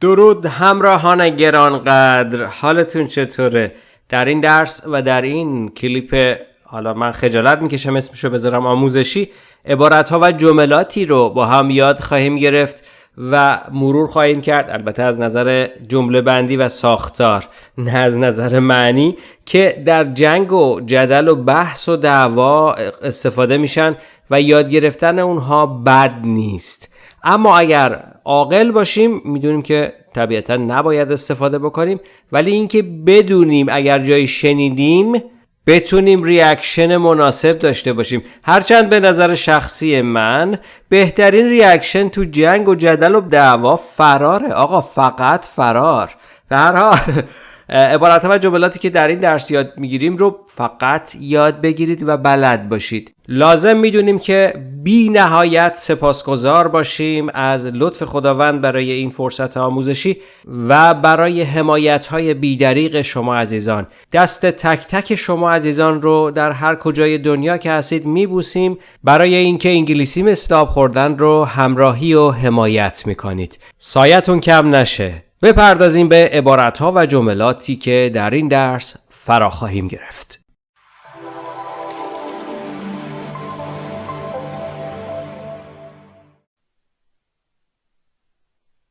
درود همراهان گرانقدر حالتون چطوره؟ در این درس و در این کلیپ حالا من خجالت می‌کشم اسمشو بذارم آموزشی عبارت ها و جملاتی رو با هم یاد خواهیم گرفت و مرور خواهیم کرد البته از نظر جمله بندی و ساختار نه از نظر معنی که در جنگ و جدل و بحث و دعوا استفاده میشن و یاد گرفتن اونها بد نیست اما اگر عاقل باشیم می‌دونیم که طبیعتا نباید استفاده بکنیم. ولی اینکه بدونیم اگر جایی شنیدیم بتونیم reaction مناسب داشته باشیم. هرچند به نظر شخصی من بهترین reaction تو جنگ و جدل و دعوا فراره. آقا فقط فرار. به هر حال عبارت و جملاتی که در این درس یاد می‌گیریم رو فقط یاد بگیرید و بلد باشید. لازم می‌دونیم که بی نهایت سپاسگزار باشیم از لطف خداوند برای این فرصت آموزشی و برای حمایت های بیدریق شما عزیزان. دست تک تک شما عزیزان رو در هر کجای دنیا که هستید میبوسیم برای اینکه انگلیسی مستاب خوردن رو همراهی و حمایت می‌کنید. سایتون کم نشه. بپردازیم به عبارتها و جملاتی که در این درس فرا خواهیم گرفت.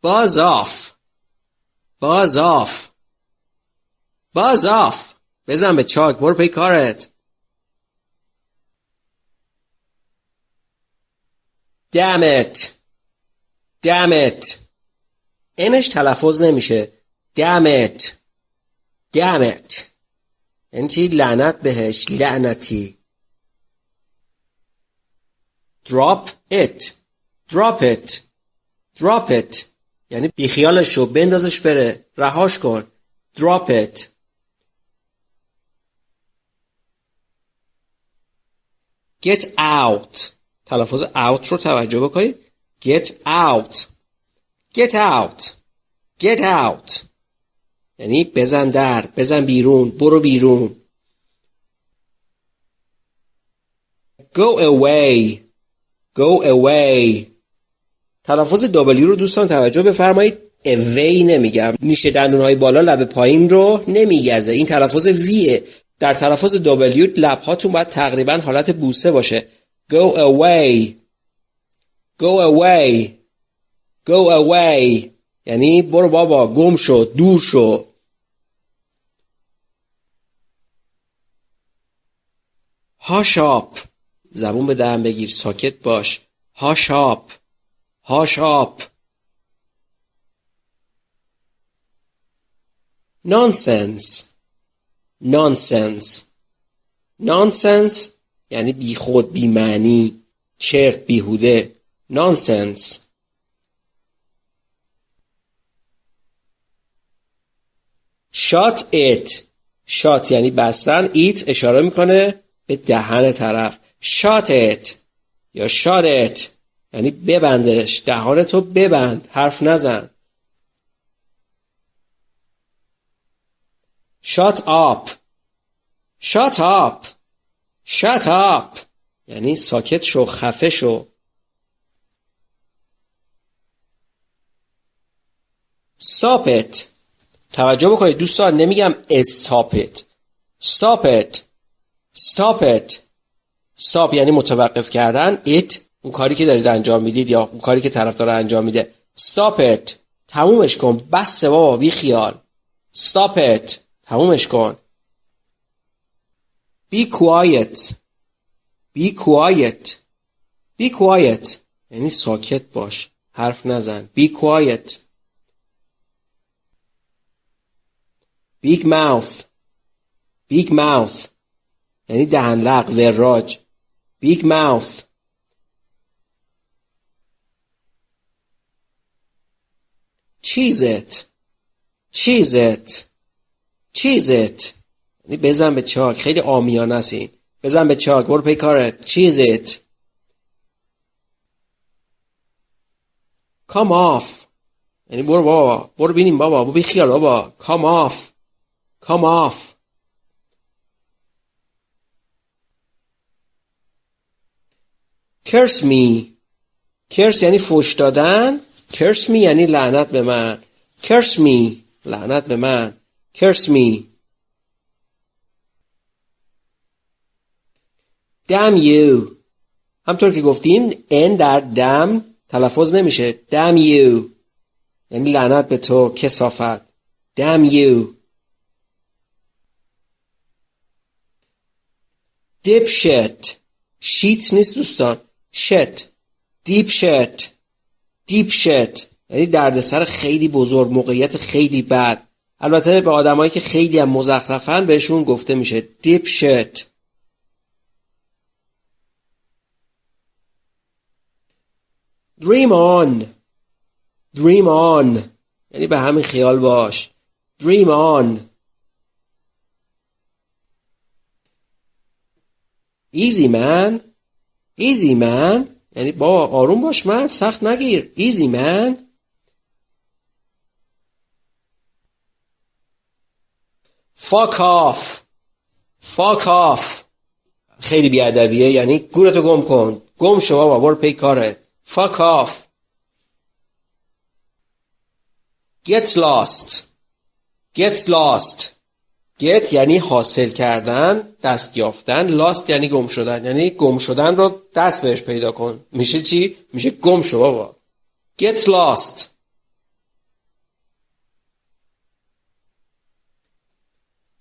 Buzz off. Buzz off. بزن به چاک برو پی کارت. Damn it. n ش تلفظ نمیشه. Damn it damn it چی? لعنت بهش. لعنتی. Drop it. Drop it. Drop it. یعنی بیخیالش شو بندازش بره. رهاش کن. Drop it. Get out. تلفظ out رو توجه بکنید. Get out. Get out. Get out. یعنی بزن در بزن بیرون برو بیرون. Go away. Go away. تلفظ W رو دوستان توجه بفرمایید. Away نمیگم. نیشه دندون های بالا لب پایین رو نمیگزه. این تلفظ ویه در تلفظ W لب هاتون باید تقریبا حالت بوسه باشه. Go away. Go away. Go away. یعنی برو بابا گم شو دور شو. هاش آپ زبون به دهن بگیر ساکت باش. هاش آپ هاش آپ نانسنس نانسنس نانسنس یعنی بیخود بیمعنی چرت بیهوده. نانسنس Shut it shut یعنی بستن. it اشاره می‌کنه به دهن طرف. shut it یا shut it یعنی ببندش. دهانتو ببند. حرف نزن. Shut up shut up shut up یعنی ساکت شو خفه شو. ساپت توجه بکنید. دوستان نمیگم stop it. Stop it. Stop it. Stop یعنی متوقف کردن. It اون کاری که دارید انجام می‌دید یا اون کاری که طرف داره انجام میده. Stop it. تمومش کن. بس بابا بی خیال. Stop it. تمومش کن. Be quiet. Be quiet. Be quiet. یعنی ساکت باش. حرف نزن. Be quiet. Big mouth. Big mouth. یعنی دهن لق وراج. Big mouth. چیزت چیزت چیزت یعنی بزن به چاک. خیلی آمیانه است این. بزن به چاک. برو پی کارت چیزت come off. یعنی برو بابا. برو بینیم بابا. برو بی خیال بابا. Come off. Come off. Curse me. Curse یعنی فوش دادن. Curse me یعنی لعنت به من. curse me لعنت به من curse me damn you همطور که گفتیم n در دم تلفظ نمیشه damn you یعنی لعنت به تو کسافت damn you dipshit شیت نیست دوستان. Shit deep shit deep shit یعنی دردسر خیلی بزرگ موقعیت خیلی بد. البته به آدمایی که خیلی هم مزخرفن بهشون گفته میشه deep shit dream on. Dream on. یعنی به همین خیال باش. Dream on. Easy man. Easy man. یعنی با آروم باش مرد سخت نگیر. Easy man. Fuck off. Fuck off. خیلی بیادبیه. یعنی گورتو گم کن. گم شو بابا برو پی کاره. Fuck off. Get lost. Get lost. Get یعنی حاصل کردن دست یافتن lost یعنی گم شدن. یعنی گم شدن رو دست بهش پیدا کن. میشه چی؟ میشه گم شو بابا. get lost.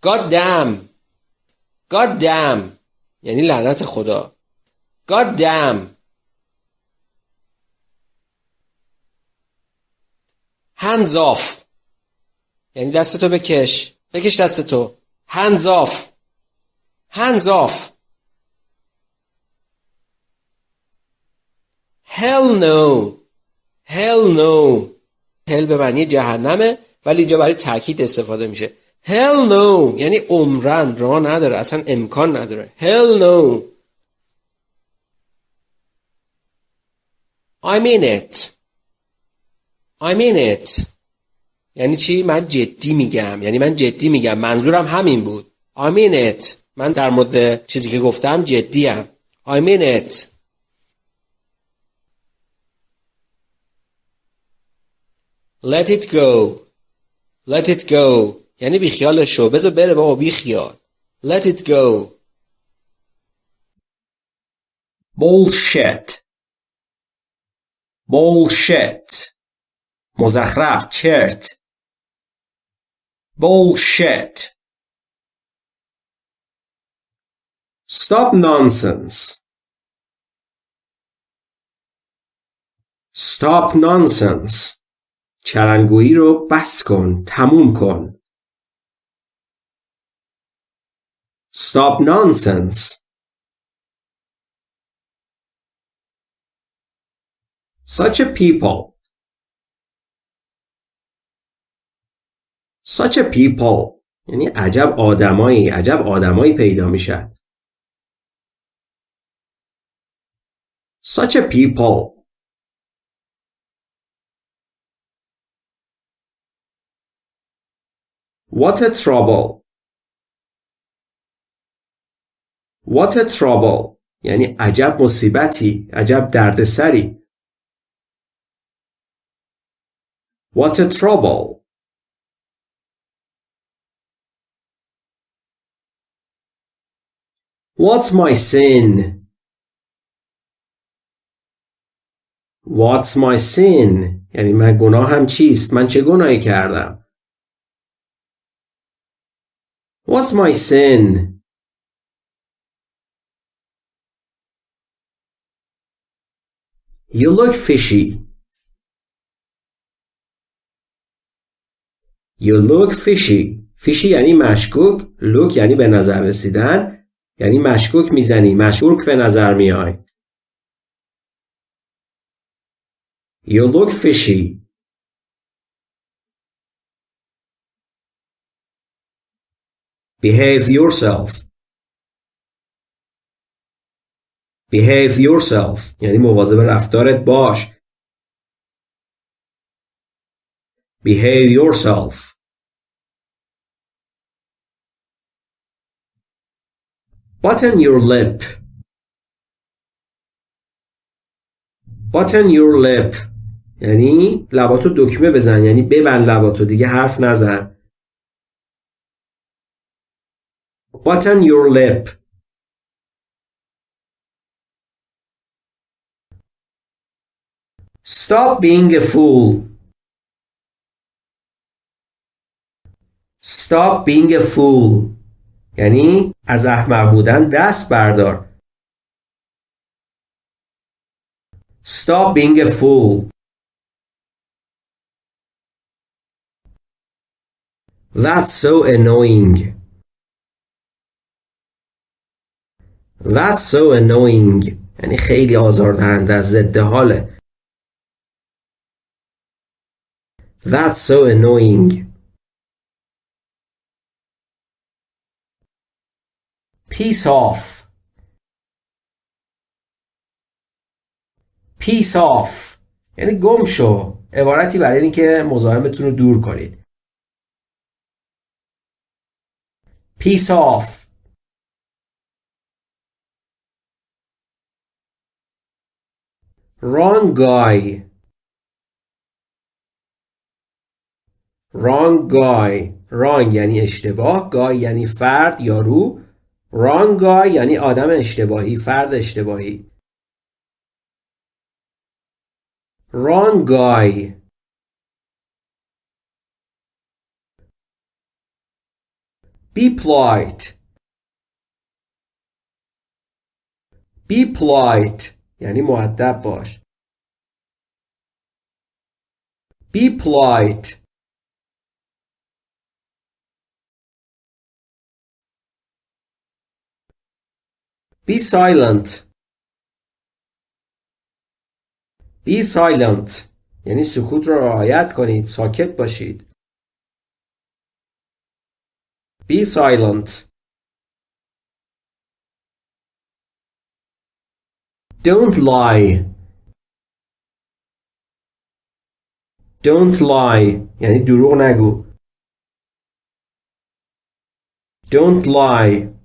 God damn. God damn. یعنی لعنت خدا. God damn. Hands off. یعنی دستتو بکش. بکش دستتو hands off. Hands off. Hell no. Hell no. Hell به معنی جهنمه ولی اینجا برای تاکید استفاده میشه. Hell no. یعنی عمرن. راه نداره. اصلا امکان نداره. Hell no. I mean it. I mean it. یعنی چی؟ من جدی میگم. یعنی من جدی میگم. منظورم همین بود. It. من در مورد چیزی که گفتم جدیم. It. Let it go. Let it go. یعنی بیخیال شو. بذار بره بابا بیخیال Let it go. Bullshit. Bullshit. مزخرف. چرت. bullshit stop nonsense stop nonsense چرنگویی رو بس کن تموم کن stop nonsense such a people such a people یعنی عجب آدمایی عجب آدمایی پیدا میشن such a people what a trouble what a trouble یعنی عجب مصیبتی عجب دردسری what a trouble What's my sin? What's my sin? یعنی من گناهم چیست؟ من چه گناهی کردم؟ What's my sin? You look fishy. You look fishy. fishy یعنی مشکوک. look یعنی به نظر رسیدن. یعنی مشکوک می‌زنی. مشکوک به نظر میای. You look fishy. Behave yourself. Behave yourself یعنی مواظب رفتارت باش. Behave yourself. Button your lip. Button your lip یعنی لباتو دکمه بزن یعنی ببند لباتو دیگه حرف نزن button your lip stop being a fool stop being a fool یعنی از احمق بودن دست بردار stop being a fool That's so annoying. That's so annoying. یعنی خیلی آزاردهنده از ضد حاله. That's so annoying. Peace off. Peace off. یعنی گم شو. عبارتی برای اینکه مزاحمتون رو دور کنید. Peace off. Wrong guy. Wrong guy. Wrong یعنی اشتباه. Guy یعنی فرد یا رو. Wrong guy یعنی آدم اشتباهی. فرد اشتباهی. Wrong guy. Be polite. Be polite یعنی معدب باش. Be polite. Be silent. Be silent یعنی سکوت را رعایت کنید ساکت باشید Be silent Don't lie Don't lie یعنی دروغ نگو Don't lie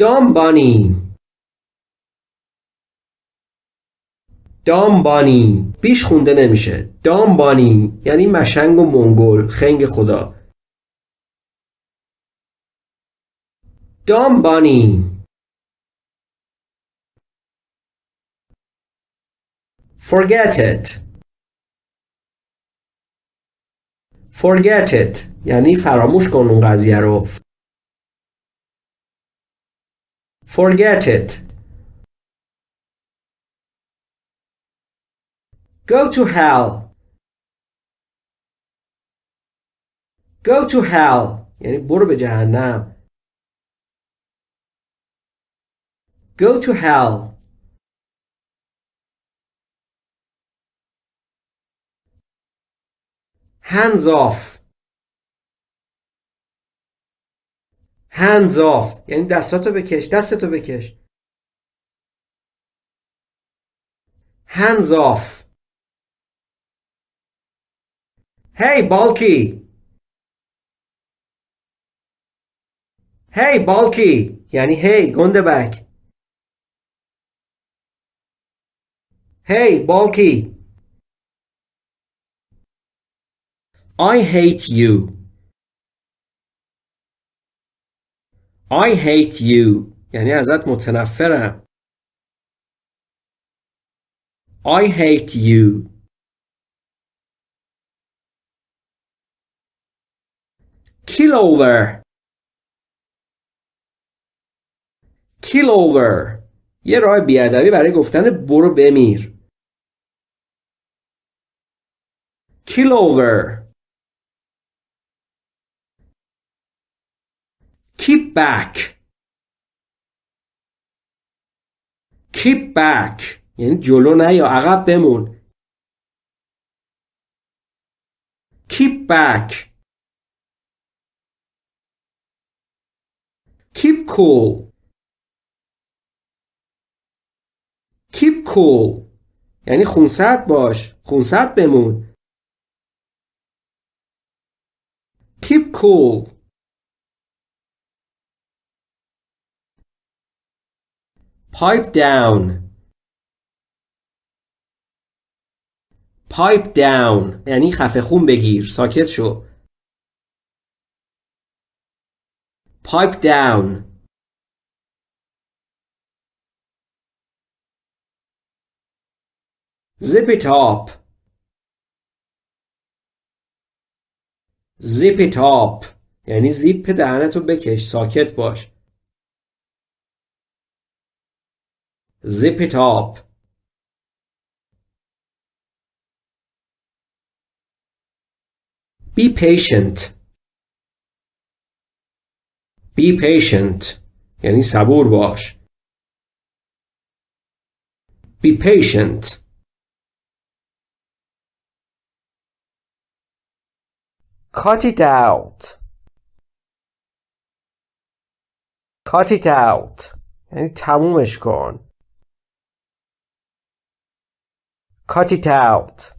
Dumb bunny دامبانی بیش خونده نمیشه. دامبانی یعنی مشنگ و منگل خنگ خدا. دامبانی forget it. Forget it. یعنی فراموش کن اون قضیه رو. forget it Go to hell. Go to hell. یعنی برو به جهنم. Go to hell. Hands off. Hands off. یعنی دستاتو بکش. دستتو بکش. Hands off. Hey, Balky! Hey, Balky! یعنی hey, گنده بک. Hey, Balky! I hate you. I hate you. یعنی ازت متنفرم. I hate you. kill over kill over یه راه بیادبی برای گفتن برو بمیر kill over keep back keep back یعنی جلو نه یا عقب بمون keep back Keep cool. Keep cool. یعنی خونسرد باش. خونسرد بمون. Keep cool. Pipe down. Pipe down. یعنی خفه خون بگیر. ساکت شو. Pipe down. Zip it up. Zip it up. یعنی زیپ دهنتو بکش. ساکت باش. zip it up be patient be patient یعنی صبور باش be patient cut it out cut it out یعنی تمومش کن cut it out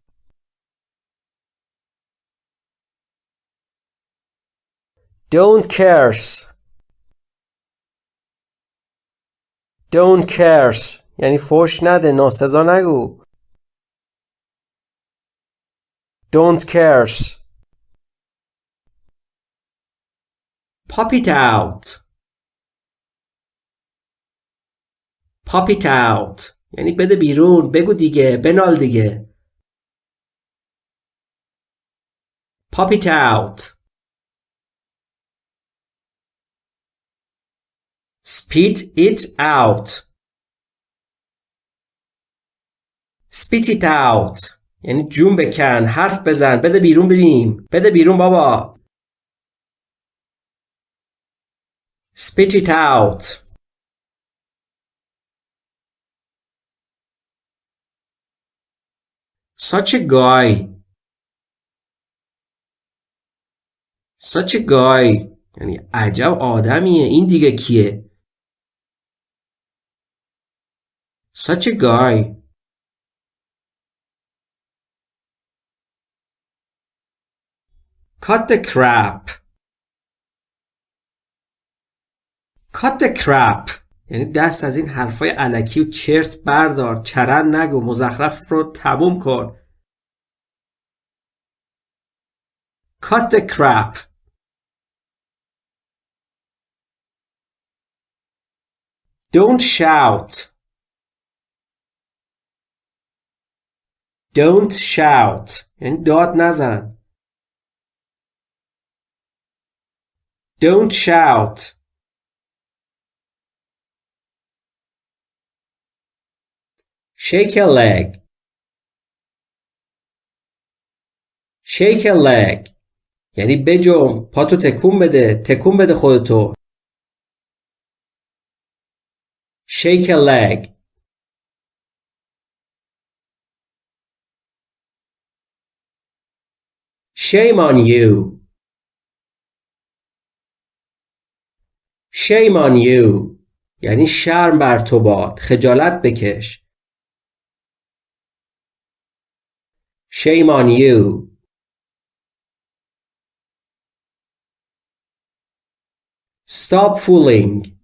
don't curse don't curse یعنی فوش نده ناسزا نگو don't curse pop it out pop it out یعنی بده بیرون بگو دیگه بنال دیگه. Pop it out. Spit it out. Spit it out. یعنی جون بکن حرف بزن بده بیرون بریم. بده بیرون بابا. Spit it out. Such a guy. Such a guy. یعنی عجب آدمیه. این دیگه کیه؟ Such a guy. Cut the crap. Cut the crap. یعنی دست از این حرفای علکی و چرت بردار. چرن نگو. مزخرف رو تموم کن. cut the crap don't shout don't shout یعنی داد نزن don't shout Shake a leg. Shake a leg. یعنی بجم پاتو تکون بده تکون بده خودتو Shake a leg. Shame on you. Shame on you. یعنی شرم بر تو باد خجالت بکش Shame on you. Stop fooling.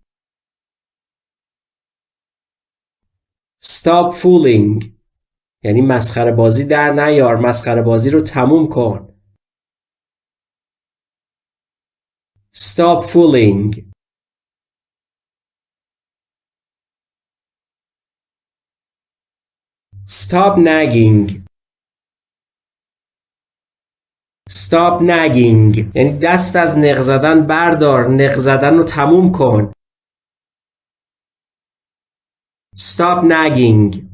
Stop fooling. یعنی مسخره بازی در نیار مسخره بازی رو تموم کن Stop fooling. Stop nagging. Stop nagging. یعنی دست از نق زدن بردار. نق زدن رو تموم کن. Stop nagging.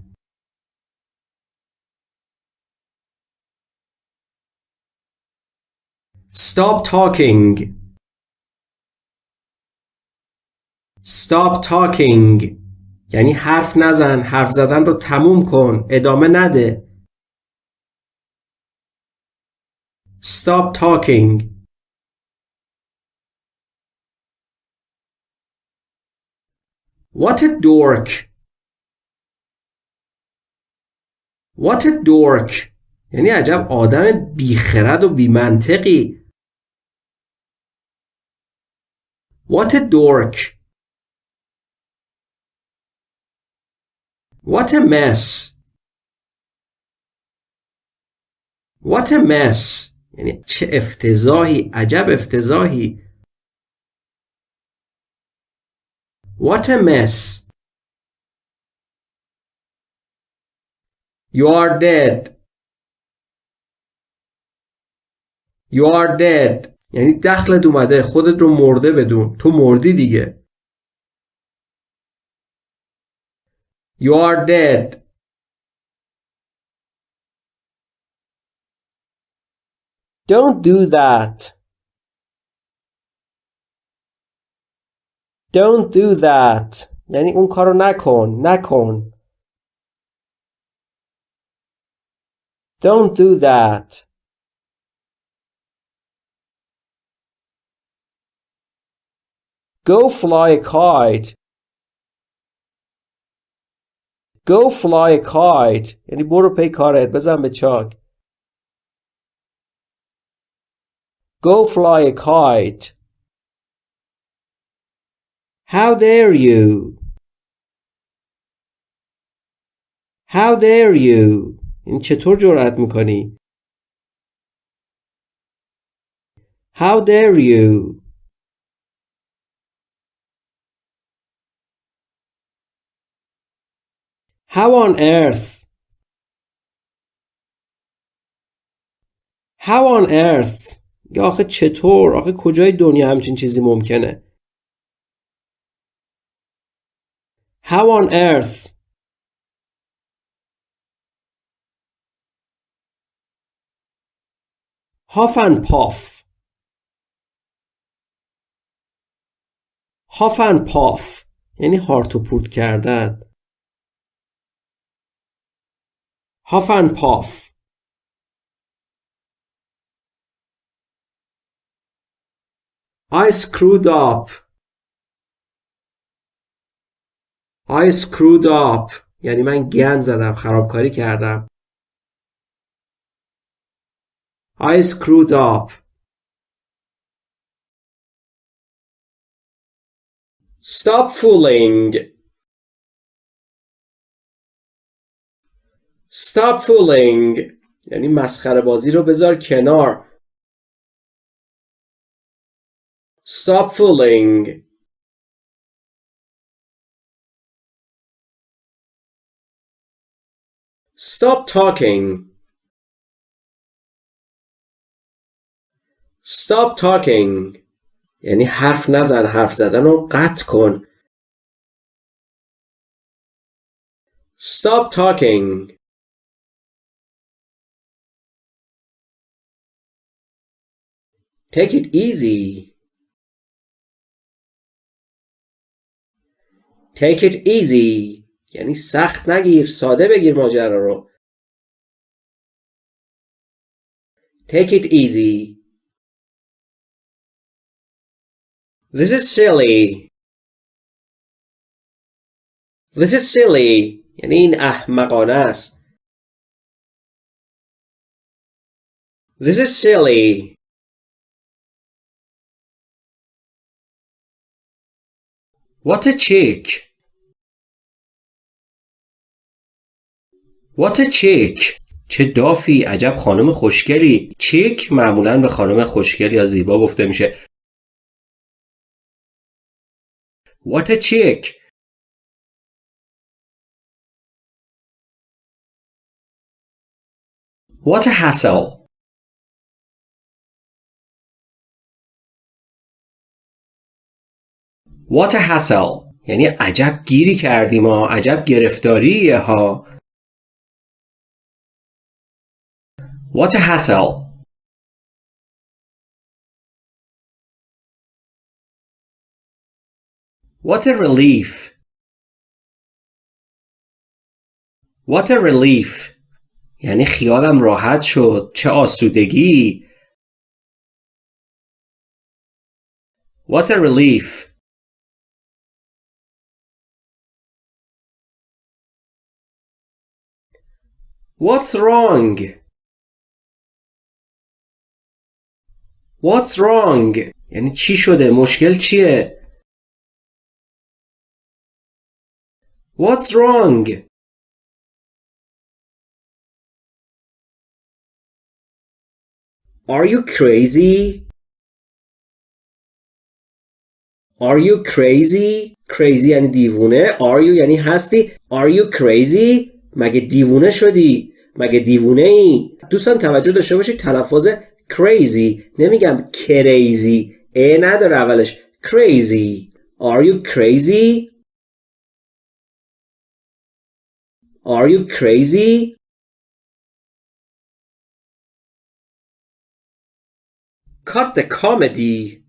Stop talking. Stop talking. یعنی حرف نزن. حرف زدن رو تموم کن. ادامه نده. Stop talking. What a dork. What a dork. یعنی عجب آدم بیخرد و بیمنطقی. What a dork. What a mess What a mess یعنی چه افتضاحی عجب افتضاحی. What a mess. You are dead. You are dead. یعنی دخلت اومده خودت رو مرده بدون. تو مردی دیگه. You are dead. Don't do that Don't do that یعنی اون کارو نکن نکن Don't do that Go fly a kite Go fly a kite یعنی برو پی کارت بزن به چاک Go fly a kite How dare you How dare you این چطور جرأت میکنی How dare you How on earth How on earth یا آخه چطور؟ آخه کجای دنیا همچین چیزی ممکنه؟ How on earth? Huff and puff. Huff and puff. یعنی هارت و پورت کردن. Huff and puff. I screwed up I screwed up یعنی من گند زدم خرابکاری کردم I screwed up Stop fooling Stop fooling یعنی مسخره بازی رو بذار کنار Stop fooling Stop talking Stop talking یعنی حرف نزن حرف زدن رو قطع کن Stop talking Take it easy Take it easy یعنی سخت نگیر ساده بگیر ماجرا رو Take it easy This is silly This is silly یعنی این احمقانه است This is silly What a chick What a chick چه دافی. عجب خانم خوشگلی. چیک معمولا به خانم خوشگل یا زیبا گفته میشه. What a chick What a hassle. What a hassle یعنی عجب گیری کردیم ها عجب گرفتاریه ها What a hassle What a relief What a relief یعنی خیالم راحت شد چه آسودگی What a relief What's wrong? What's wrong? یعنی چی شده؟ مشکل چیه؟ What's wrong? Are you crazy? Are you crazy? Crazy یعنی دیوونه. Are you یعنی هستی. Are you crazy? مگه دیوونه شدی؟ مگه دیوونه ای؟ دوستان توجه داشته باشید تلفظ crazy نمیگم crazy ا نداره اولش crazy Are you crazy? Are you crazy? Cut the comedy.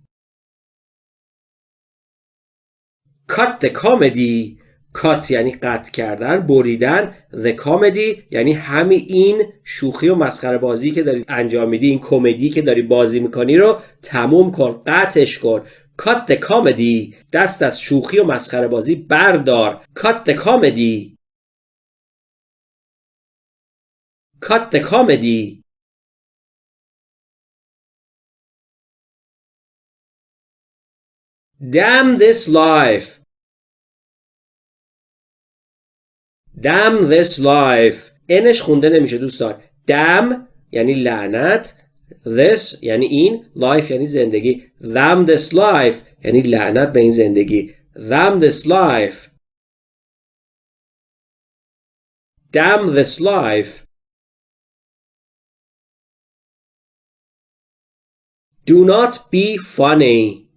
Cut the comedy. Cut یعنی قطع کردن بریدن The comedy یعنی همین این شوخی و مسخره بازی که داری انجام میدی این کمدی که داری بازی می‌کنی رو تموم کن قطعش کن. Cut the comedy دست از شوخی و مسخره بازی بردار. Cut the comedy. Cut the comedy. Damn this life. Damn this life انش خونده نمیشه دوستان Damn یعنی لعنت This یعنی این Life یعنی زندگی Damn this life یعنی لعنت به این زندگی Damn this life Damn this life Do not be funny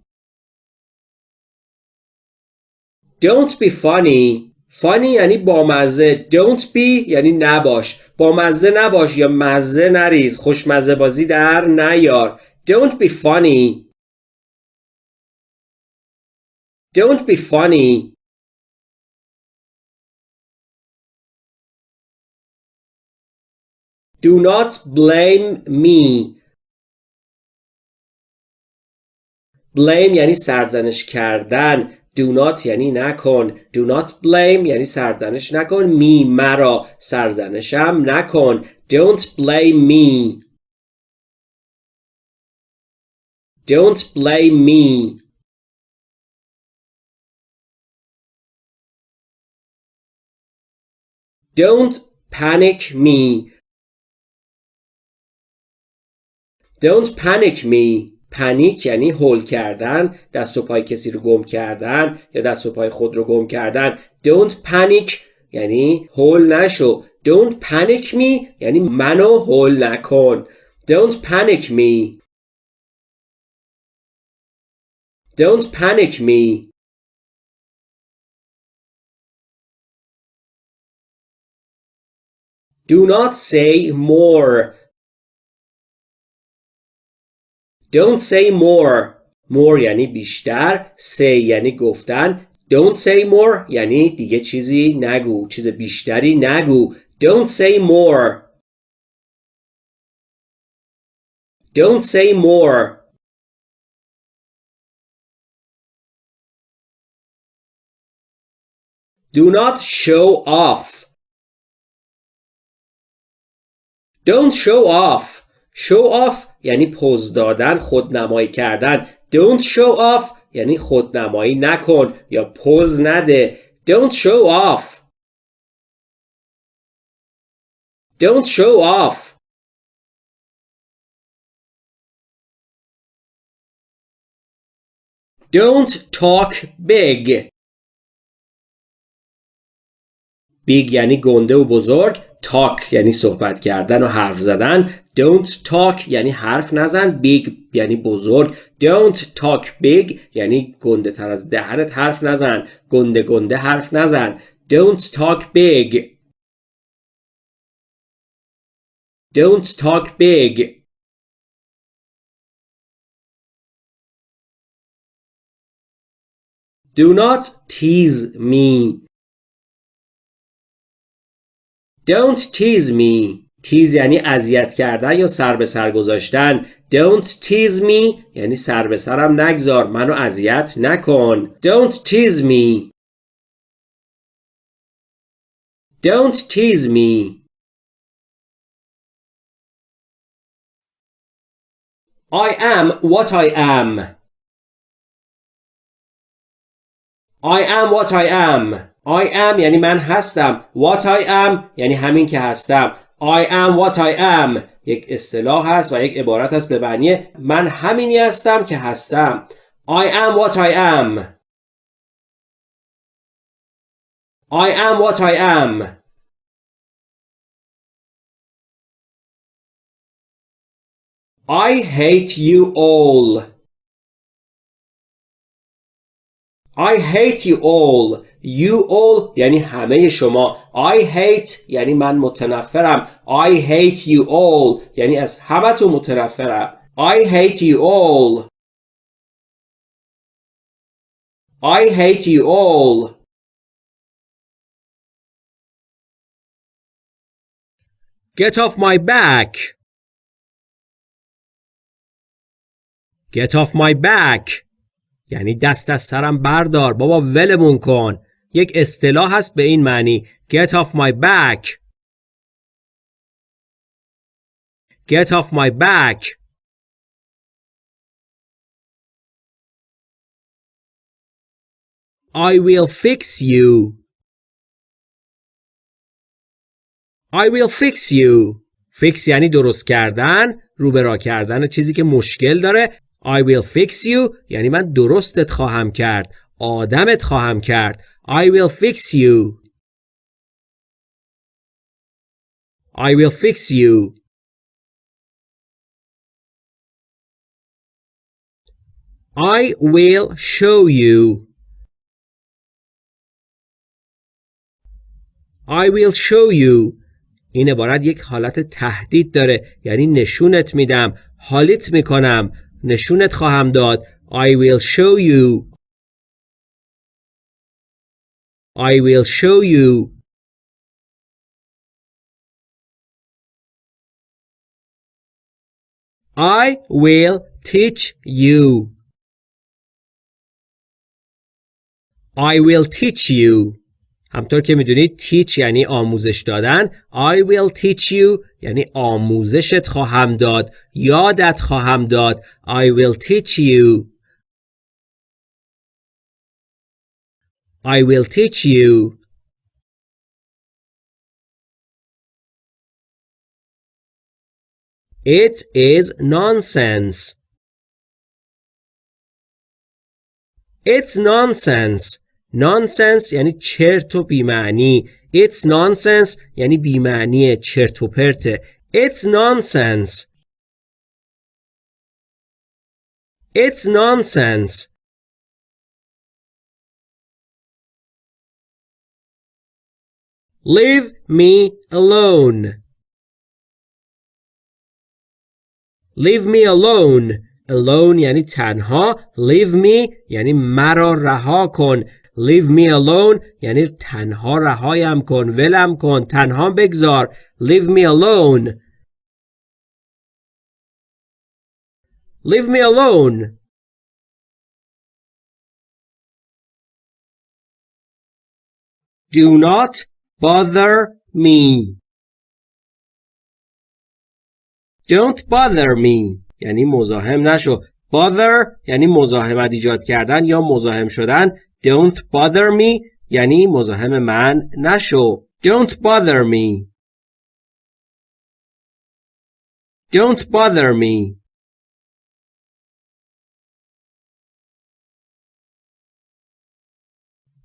Don't be funny funny یعنی بامزه. Don't be یعنی نباش. بامزه نباش یا مزه نریز. خوشمزه بازی در نیار. Don't be funny. Don't be funny. Do not blame me. Blame یعنی سرزنش کردن. Do not یعنی نکن do not blame یعنی سرزنش نکن می مرا سرزنشم نکن don't blame me don't blame me don't panic me don't panic me پنیک یعنی هول کردن دست و پای کسی رو گم کردن یا دست و پای خود رو گم کردن. Don't panic یعنی هول نشو. Don't panic me یعنی منو هول نکن. Don't panic me. Don't panic me. Do not say more. Don't say more more یعنی بیشتر say یعنی گفتن Don't say more یعنی دیگه چیزی نگو چیز بیشتری نگو Don't say more Don't say more Do not show off Don't show off Show off یعنی پوز دادن خودنمایی کردن. Don't show off یعنی خودنمایی نکن یا پوز نده. Don't show off. Don't show off. Don't talk big. Big یعنی گنده و بزرگ. Talk یعنی صحبت کردن و حرف زدن. Don't talk یعنی حرف نزن. Big یعنی بزرگ. Don't talk big یعنی گنده تر از دهنت حرف نزن. گنده گنده حرف نزن. Don't talk big. Don't talk big. Do not tease me. Don't tease me tease یعنی اذیت کردن یا سر به سر گذاشتن Don't tease me یعنی سر به سرم نگذار منو اذیت نکن Don't tease me Don't tease me I am what I am I am what I am I am یعنی من هستم. What I am یعنی همین که هستم. I am what I am. یک اصطلاح هست و یک عبارت هست به معنی من همینی هستم که هستم. I am what I am. I am what I am. I hate you all. I hate you all You all یعنی همه شما I hate یعنی من متنفرم I hate you all یعنی از همتون متنفرم I hate you all I hate you all Get off my back Get off my back یعنی دست از سرم بردار. بابا ولمون کن. یک اصطلاح هست به این معنی. Get off my back. Get off my back. I will fix you. I will fix you. Fix یعنی درست کردن روبرا کردن چیزی که مشکل داره. I will fix you. یعنی من درستت خواهم کرد. آدمت خواهم کرد. I will fix you. I will fix you. I will show you. I will show you. این عبارت یک حالت تهدید داره. یعنی نشونت میدم. حالیت می‌کنم. نشونت خواهم داد I will show you I will show you I will teach you I will teach you همطور که می‌دونید teach یعنی آموزش دادن I will teach you یعنی آموزشت خواهم داد یادت خواهم داد I will teach you I will teach you It is nonsense It's nonsense nonsense یعنی چرت و بیمعنی It's nonsense یعنی بیمعنی چرت و پرته It's nonsense It's nonsense Leave me alone Leave me alone Alone یعنی تنها Leave me یعنی مرا رها کن Leave me alone. یعنی تنها رهایم کن ولم کن تنها بگذار. Leave me alone. Leave me alone. Do not bother me. Don't bother me. یعنی مزاحم نشو. Bother یعنی مزاحمت ایجاد کردن یا مزاحم شدن. don't bother me یعنی مزاحم من نشو don't bother me don't bother me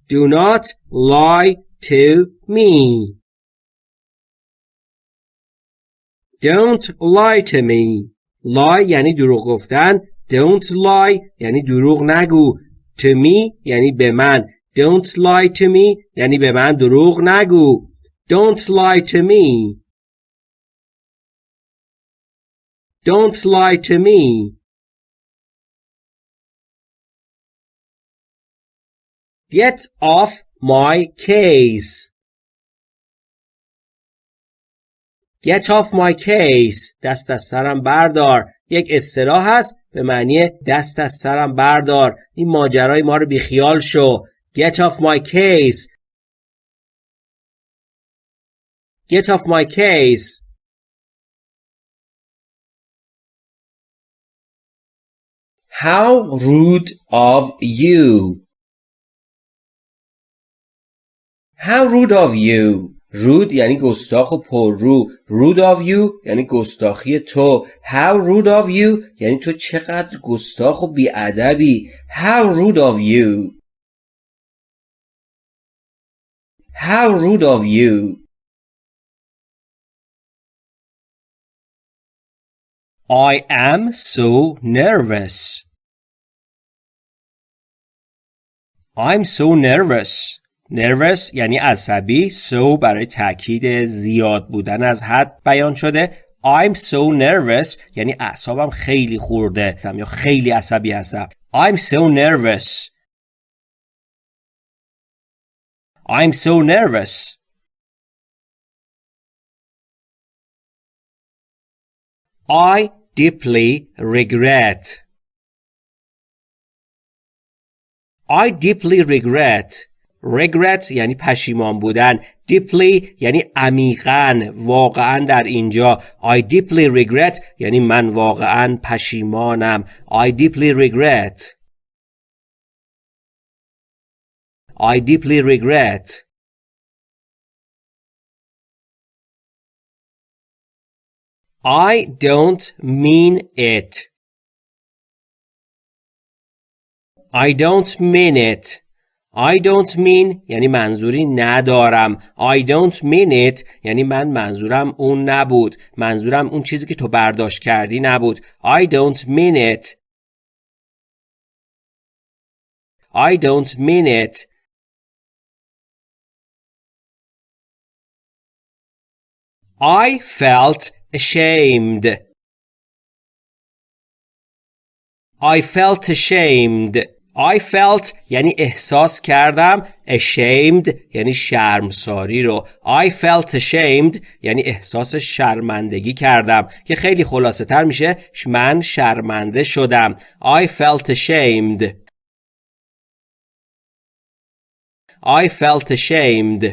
do not lie to me don't lie to me lie یعنی دروغ گفتن don't lie یعنی دروغ نگو To me یعنی به من don't lie to me یعنی به من دروغ نگو don't lie to me don't lie to me get off my case Get off my case دست از سرم بردار یک اصطلاح هست به معنی دست از سرم بردار. این ماجرای ما رو بیخیال شو. Get off my case. Get off my case. How rude of you. How rude of you. Rude یعنی گستاخ و پررو rude of you یعنی گستاخی تو how rude of you یعنی تو چقدر گستاخ و بیادبی how rude of you how rude of you I am so nervous I'm so nervous nervous یعنی عصبی so برای تاکید زیاد بودن از حد بیان شده. I'm so nervous یعنی اعصابم خیلی خورده یا خیلی عصبی هستم. I'm so nervous. I'm so nervous. I deeply regret. I deeply regret. Regret یعنی پشیمان بودن deeply یعنی عمیقا واقعا در اینجا I deeply regret یعنی من واقعا پشیمانم I deeply regret I deeply regret I don't mean it I don't mean it I don't mean یعنی منظوری ندارم I don't mean it یعنی من منظورم اون نبود منظورم اون چیزی که تو برداشت کردی نبود I don't mean it I don't mean it I felt ashamed I felt ashamed I felt یعنی احساس کردم ashamed یعنی شرمساری رو. I felt ashamed یعنی احساس شرمندگی کردم که خیلی خلاصه تر میشه من شرمنده شدم. I felt ashamed. I felt ashamed.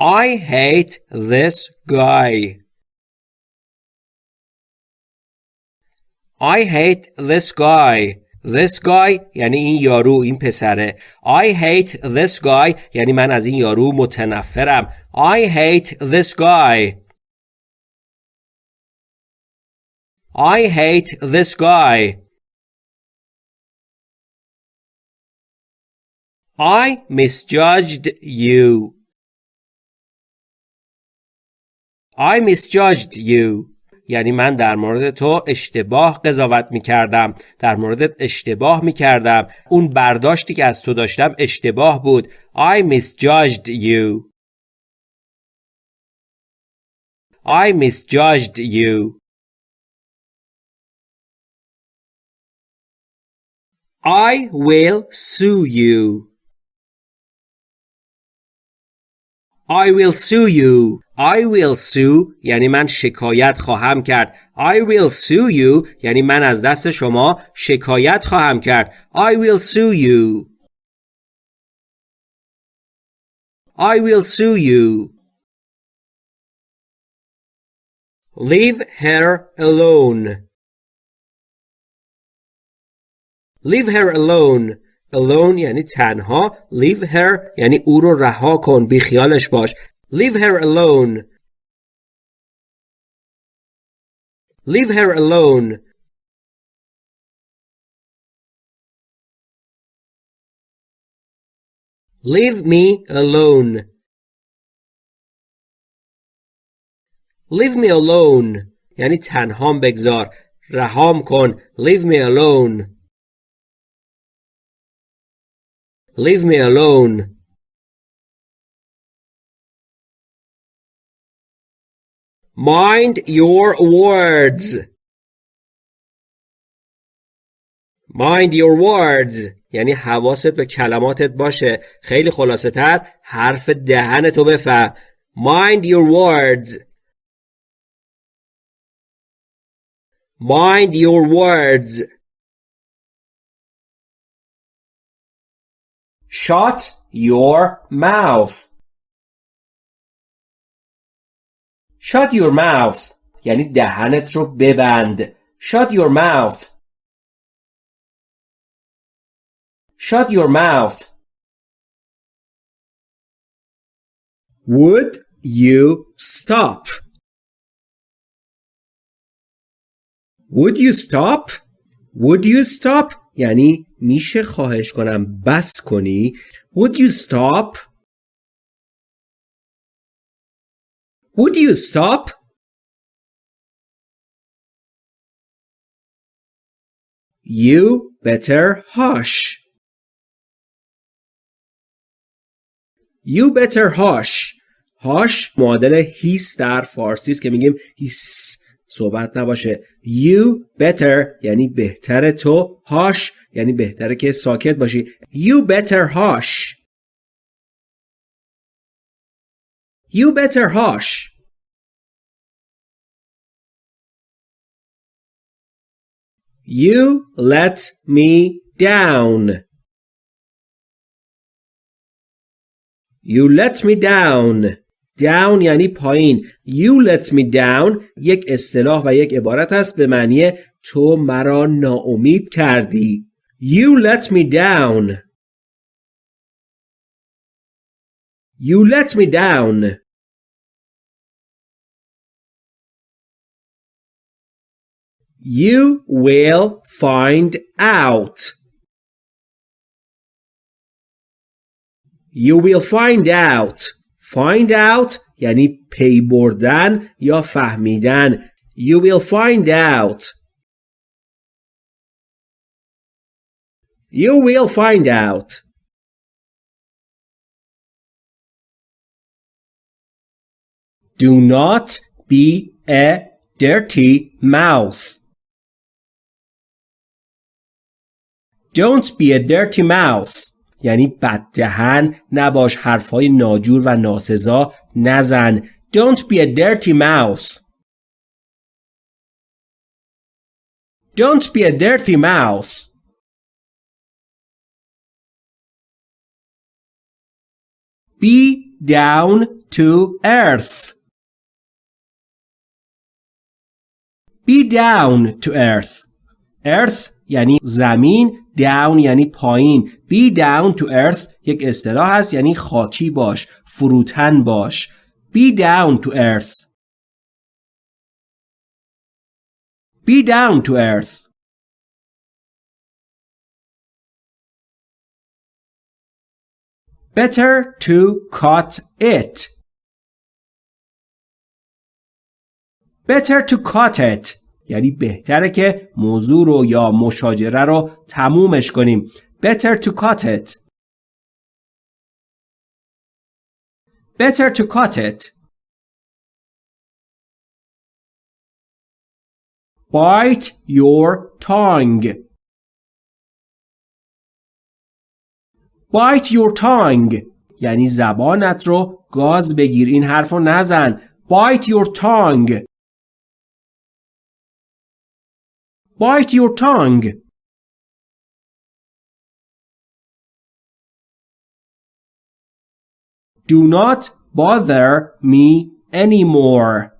I hate this guy. I hate this guy This guy یعنی این یارو این پسره I hate this guy یعنی من از این یارو متنفرم I hate this guy I hate this guy I misjudged you I misjudged you یعنی من در مورد تو اشتباه قضاوت می کردم در موردت اشتباه می کردم اون برداشتی که از تو داشتم اشتباه بود. I misjudged you. I misjudged you. I will sue you. I will sue you. I will sue یعنی من شکایت خواهم کرد I will sue you یعنی من از دست شما شکایت خواهم کرد I will sue you I will sue you Leave her alone Leave her alone alone یعنی تنها leave her یعنی او رو رها کن بی خیالش باش leave her alone leave her alone leave me alone leave me alone یعنی تنهام بگذار رهام کن leave me alone Leave me alone. Mind your words. Mind your words یعنی حواست به کلماتت باشه خیلی خلاصه تر حرف دهن تو بفهم Mind your words Mind your words Shut your mouth. Shut your mouth یعنی دهنت رو ببند. Shut your mouth. shut your mouth Would you stop? Would you stop? Would you stop? یعنی میشه خواهش کنم بس کنی Would you stop? Would you stop? You better hush. You better hush. hush معادل هیس در فارسی است که میگیم هیس صحبت نباشه You better یعنی بهتر تو hush یعنی بهتره که ساکت باشی You better hush You better hush You let me down. You let me down. down یعنی پایین. You let me down یک اصطلاح و یک عبارت است به معنی تو مرا ناامید کردی. You let me down. You let me down. You will find out. You will find out. Find out یعنی پی بردن یا فهمیدن. You will find out. You will find out. Do not be a dirty mouth. Don't be a dirty mouth یعنی بددهن نباش حرفهای ناجور و ناسزا نزن Don't be a dirty mouth Don't be a dirty mouth Be down to earth Be down to earth Earth یعنی زمین down یعنی پایین be down to earth یک اصطلاح است یعنی خاکی باش فروتن باش be down to earth be down to earth better to cut it better to cut it یعنی بهتره که موضوع رو یا مشاجره رو تمومش کنیم better to cut it better to cut it bite your tongue bite your tongue یعنی زبانت رو گاز بگیر این حرف رو نزن bite your tongue Bite your tongue. Do not bother me anymore.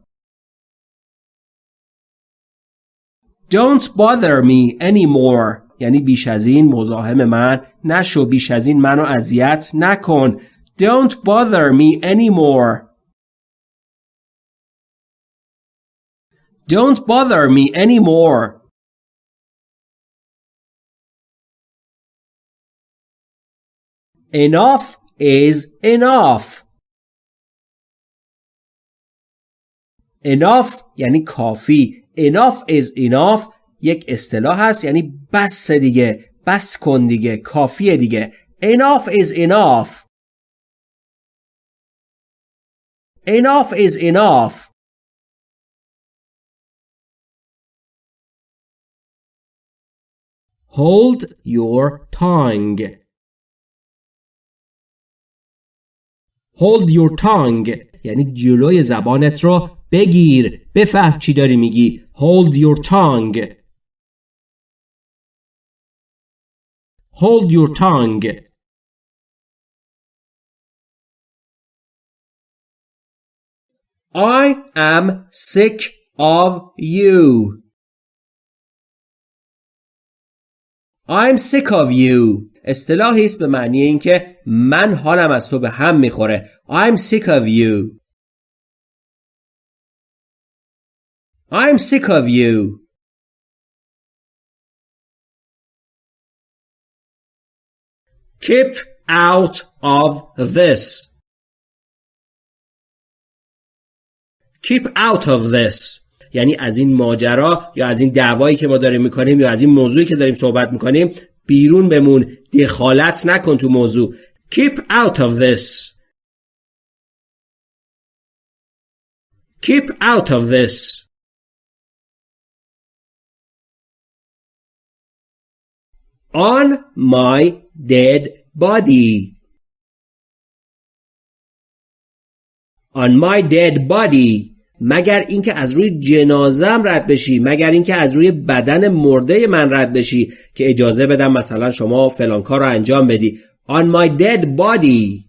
Don't bother me anymore. یعنی بیش از این مزاحم من نشو بیش از این منو اذیت نکن. Don't bother me anymore. Don't bother me anymore. Enough is enough. Enough یعنی کافی. Enough is enough یک اصطلاح هست یعنی بس دیگه. بس کن دیگه. کافیه دیگه. Enough is enough. Enough is enough. Hold your tongue. Hold your tongue یعنی جلوی زبانت رو بگیر بفهم چی داری میگی Hold your tongue Hold your tongue I am sick of you I'm sick of you اصطلاحی است به معنی اینکه من حالم از تو به هم می‌خوره. I'm sick of you. I'm sick of you. Keep out of this. Keep out of this. یعنی از این ماجرا یا از این دعوایی که ما داریم می‌کنیم یا از این موضوعی که داریم صحبت می‌کنیم بیرون بمون دخالت نکن تو موضوع keep out of this keep out of this on my dead body on my dead body مگر اینکه از روی جنازم رد بشی مگر اینکه از روی بدن مرده من رد بشی که اجازه بدم مثلا شما فلان کار رو انجام بدی. On my dead body.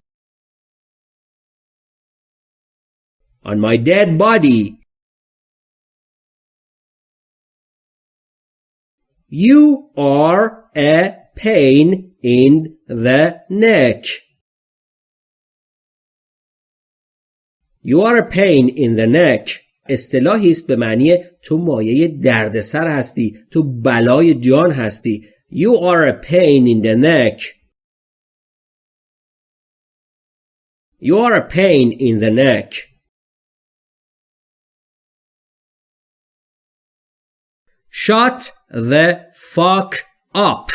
On my dead body. You are a pain in the neck. You are a pain in the neck اصطلاحی است به معنی تو مایه دردسر هستی تو بلای جان هستی You are a pain in the neck You are a pain in the neck Shut the fuck up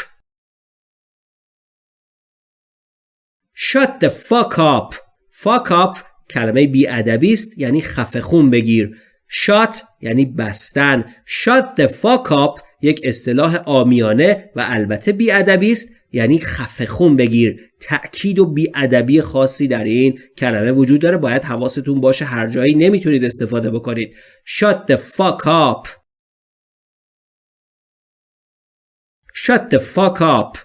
Shut the fuck up Fuck up کلمه بیادبی است یعنی خفه خون بگیر. شات یعنی بستن. شات the fuck up یک اصطلاح آمیانه و البته بیادبی است یعنی خفه خون بگیر. تأکید و بیادبی خاصی در این کلمه وجود داره. باید حواستون باشه هر جایی نمی‌تونید استفاده بکنید. shut the fuck up. shut the fuck up.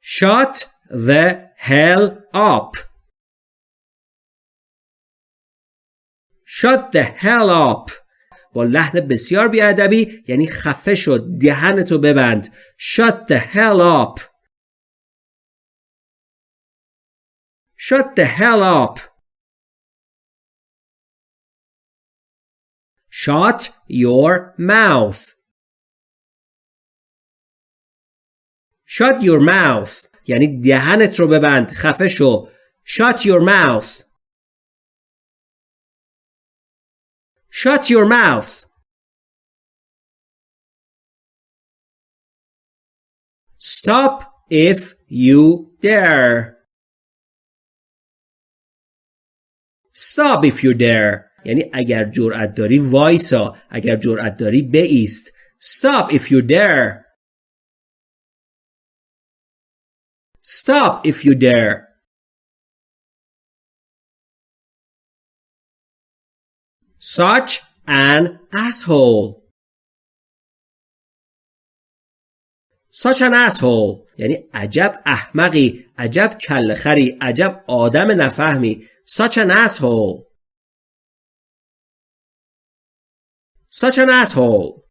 shut the hell up. Shut the hell up. با لحن بسیار بیادبی یعنی خفه شد دهنتو ببند Shut the hell up Shut the hell up Shut your mouth Shut your mouth یعنی دهنت رو ببند خفه شو shut your mouth shut your mouth stop if you dare stop if you dare یعنی اگر جرأت داری وایسا اگر جرأت داری بیست stop if you dare Stop if you dare. Such an asshole. Such an asshole یعنی عجب احمقی عجب کلخری عجب آدم نفهمی Such an asshole Such an asshole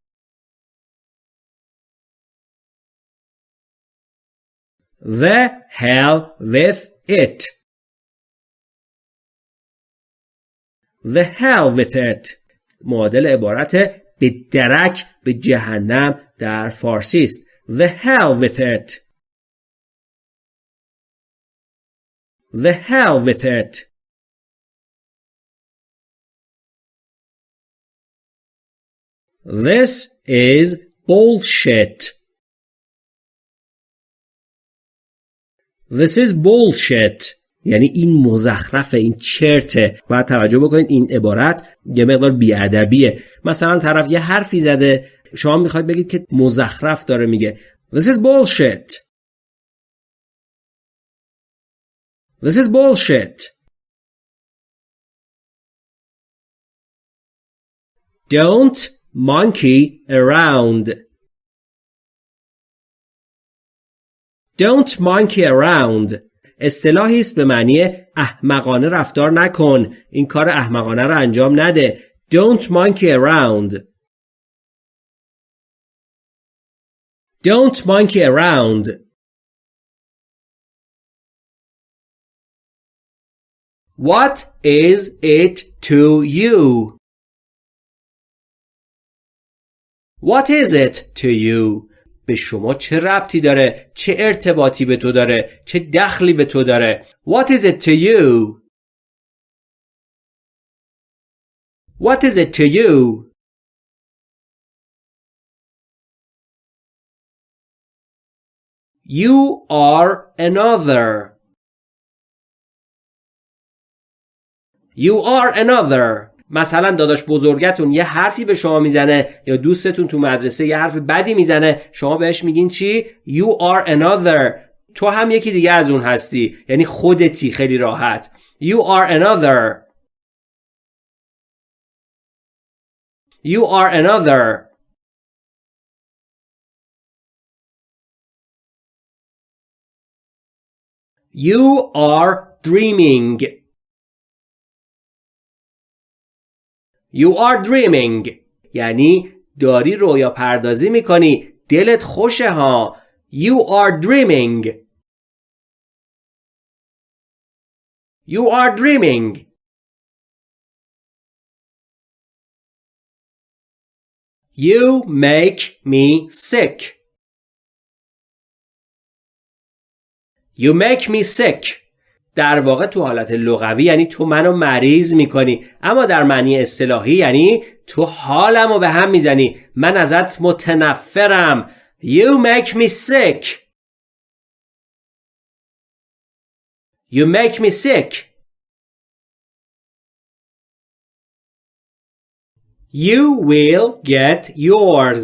The hell with it. The hell with it. معادل عبارت به درک به جهنم در فارسی است. The hell with it. The hell with it. This is bullshit. This is bullshit. یعنی این مزخرفه این چرته باید توجه بکنید این عبارت یه مقدار بیادبیه. مثلا طرف یه حرفی زده. شما می‌خواید بگید که مزخرف داره میگه. This is bullshit. This is bullshit. Don't monkey around. Don't monkey around اصطلاحی است به معنی احمقانه رفتار نکن این کار احمقانه رو انجام نده Don't monkey around Don't monkey around. What is it to you? What is it to you? به شما چه ربطی داره؟ چه ارتباطی به تو داره؟ چه دخلی به تو داره؟ What is it to you? What is it to you? You are another. You are another. مثلا داداش بزرگتون یه حرفی به شما می‌زنه یا دوستتون تو مدرسه یه حرف بدی می‌زنه شما بهش میگین چی؟ You are another. تو هم یکی دیگه از اون هستی. یعنی خودتی خیلی راحت. You are another. You are another. You are dreaming. You are dreaming. یعنی داری رویا پردازی می‌کنی دلت خوشه ها You are dreaming You are dreaming You make me sick You make me sick در واقع تو حالت لغوی یعنی تو منو مریض می‌کنی. اما در معنی اصطلاحی یعنی تو حالمو به هم می‌زنی. من ازت متنفرم. You make me sick. You make me sick. You will get yours.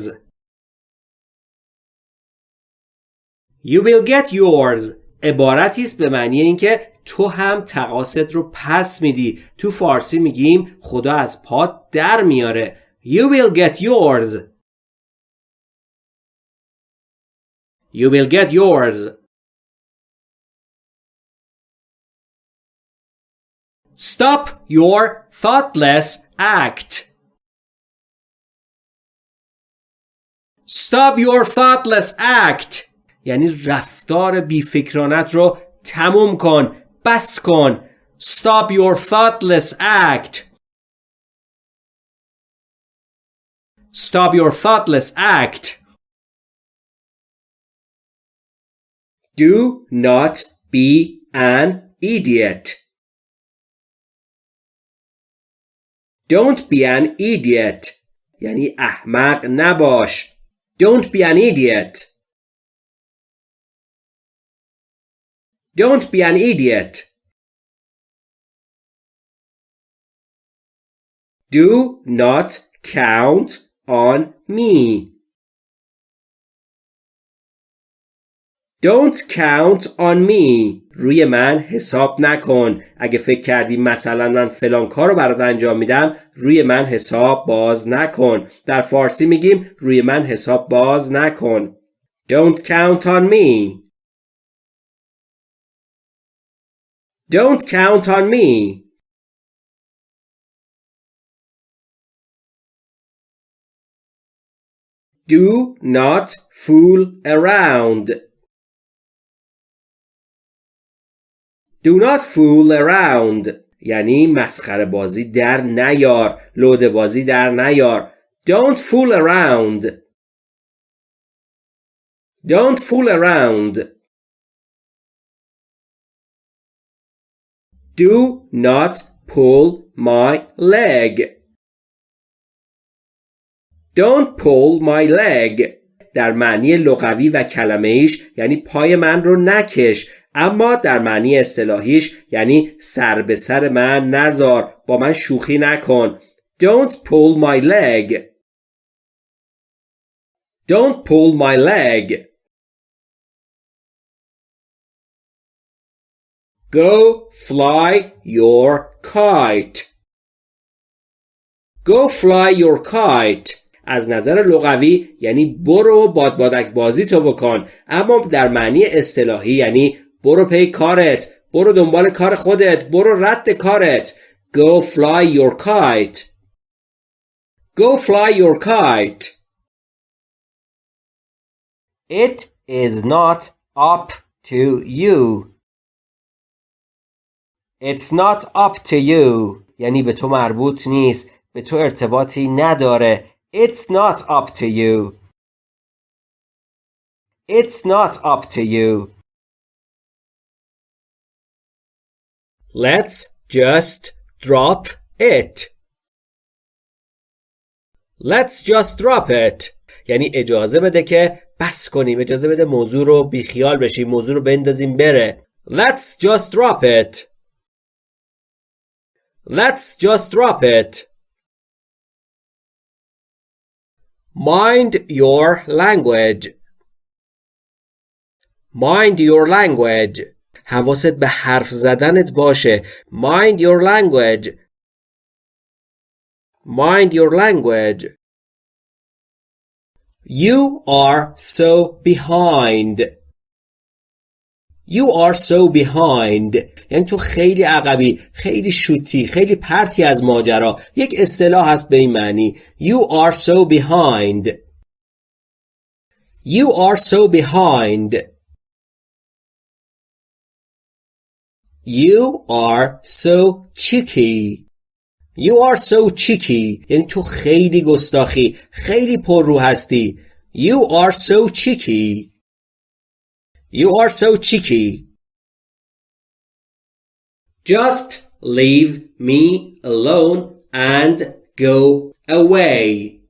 You will get yours. عبارتی است به معنی اینکه تو هم تقاست رو پس میدی تو فارسی میگیم خدا از پات در میاره You will get yours You will get yours Stop your thoughtless act Stop your thoughtless act یعنی رفتار بیفکرانت رو تموم کن بس کن Stop your thoughtless act Stop your thoughtless act Do not be an idiot Don't be an idiot یعنی احمق نباش Don't be an idiot Don't be an idiot. Do not count on me. Don't count on me. روی من حساب نکن. اگه فکر کردی مثلا من فلان کار رو برات انجام میدم روی من حساب باز نکن. در فارسی میگیم روی من حساب باز نکن. Don't count on me. Don't count on me. Do not fool around. Do not fool around یعنی مسخره بازی در نیار لود بازی در نیار Don't fool around Don't fool around Do not pull my leg. Don't pull my leg. در معنی لغوی و کلمه ایش یعنی پای من رو نکش. اما در معنی اصطلاحیش یعنی سر به سر من نزار با من شوخی نکن. Don't pull my leg. Don't pull my leg. Go fly your kite. Go fly your kite. از نظر لغوی یعنی برو بادبادک بازی تو بکن اما در معنی اصطلاحی یعنی برو پی کارت برو دنبال کار خودت برو رد کارت Go fly your kite Go fly your kite It is not up to you. It's not up to you. یعنی به تو مربوط نیست. به تو ارتباطی نداره. It's not up to you. It's not up to you. Let's just drop it. Let's just drop it. یعنی اجازه بده که بس کنیم اجازه بده موضوع رو بیخیال بشیم موضوع رو بندازیم بره Let's just drop it Let's just drop it Mind your language Mind your language حواست به حرف زدنت باشه Mind your language Mind your language You are so behind You are so behind. یعنی تو خیلی عقبی خیلی شوتی خیلی پرتی از ماجرا. یک اصطلاح هست به این معنی. You are so behind. You are so behind. You are so cheeky. You are so cheeky. یعنی تو خیلی گستاخی خیلی پر رو هستی. You are so cheeky. You are so cheeky Just leave me alone and go away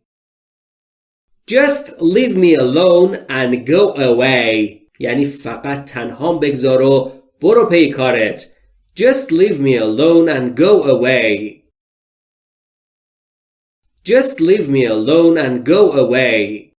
Just leave me alone and go away یعنی فقط تنهام بگذار و برو پی کارت Just leave me alone and go away Just leave me alone and go away.